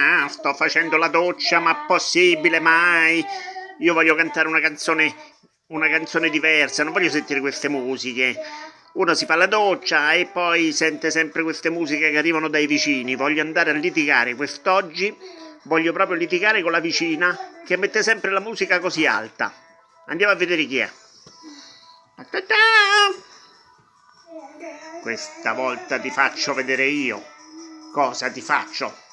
Ah, sto facendo la doccia, ma possibile mai? Io voglio cantare una canzone, una canzone diversa, non voglio sentire queste musiche. Uno si fa la doccia e poi sente sempre queste musiche che arrivano dai vicini. Voglio andare a litigare quest'oggi, voglio proprio litigare con la vicina che mette sempre la musica così alta. Andiamo a vedere chi è. Questa volta ti faccio vedere io. Cosa ti faccio?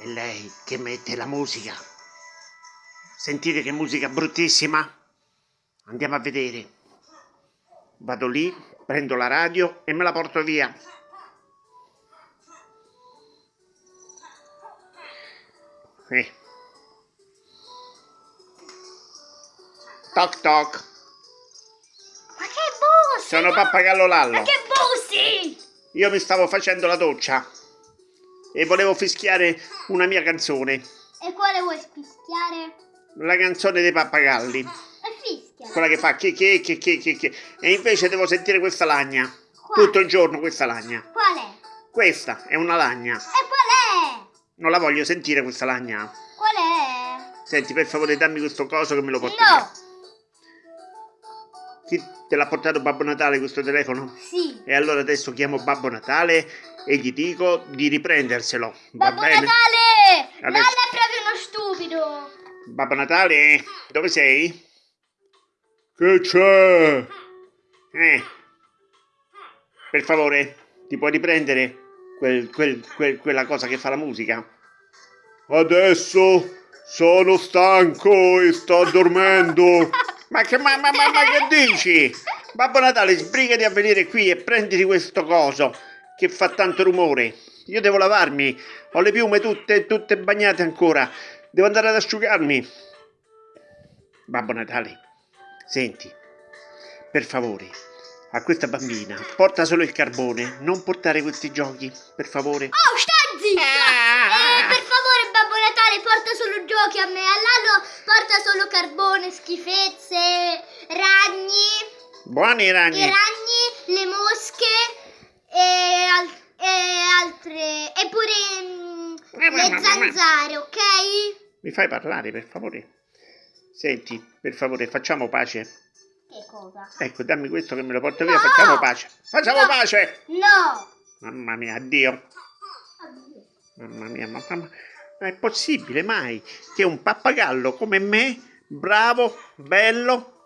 E lei che mette la musica. Sentite che musica bruttissima? Andiamo a vedere. Vado lì, prendo la radio e me la porto via. Eh. Toc toc. Ma che bussi? Sono Pappagallo Lallo. Ma che bussi? Io mi stavo facendo la doccia e volevo fischiare una mia canzone. E quale vuoi fischiare? La canzone dei pappagalli. E fischia. Quella che fa che che che che che che. E invece devo sentire questa lagna. Quale? Tutto il giorno questa lagna. Qual è? Questa è una lagna. E qual è? Non la voglio sentire questa lagna. Qual è? Senti, per favore, dammi questo coso che me lo porto via. Chi te l'ha portato Babbo Natale questo telefono? Sì. E allora adesso chiamo Babbo Natale e gli dico di riprenderselo. Va Babbo bene? Natale! Adesso- Lalla è proprio uno stupido. Babbo Natale, dove sei? Che c'è? Eh. Per favore, ti puoi riprendere quel- quel- quel- quella cosa che fa la musica? Adesso sono stanco e sto dormendo. ma, che, ma, ma, ma, ma che dici? Babbo Natale, sbrigati a venire qui e prenditi questo coso che fa tanto rumore. Io devo lavarmi, ho le piume tutte, tutte bagnate ancora. Devo andare ad asciugarmi. Babbo Natale, senti, per favore, a questa bambina porta solo il carbone, non portare questi giochi, per favore. Oh, stai zitto! Natale, porta solo giochi a me. A Lalo porta solo carbone, schifezze, ragni, Buoni i ragni. ragni, le mosche e, al- e altre... E pure mm, le zanzare, ok? Mi fai parlare, per favore? Senti, per favore, facciamo pace. Che cosa? Ecco, dammi questo che me lo porto via, No! facciamo pace. Facciamo No! pace! No! Mamma mia, addio. Mamma mia, ma, ma- ma è possibile mai che un pappagallo come me, bravo, bello,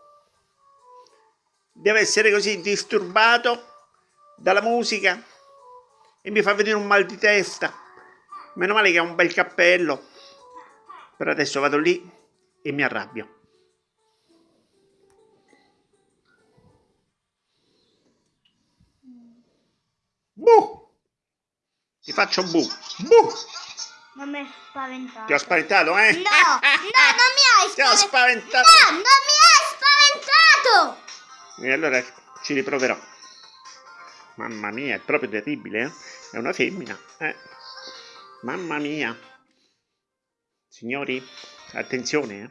deve essere così disturbato dalla musica e mi fa venire un mal di testa? Meno male che ha un bel cappello. Però adesso vado lì e mi arrabbio. Bu! Ti faccio bu! Bu! Non mi hai spaventato. Ti ho spaventato, eh? No, no, non mi hai Ti ho spaventato. spaventato! No, non mi hai spaventato. E allora ci riproverò. Mamma mia, è proprio terribile, eh? È una femmina, eh? Mamma mia. Signori, attenzione, eh?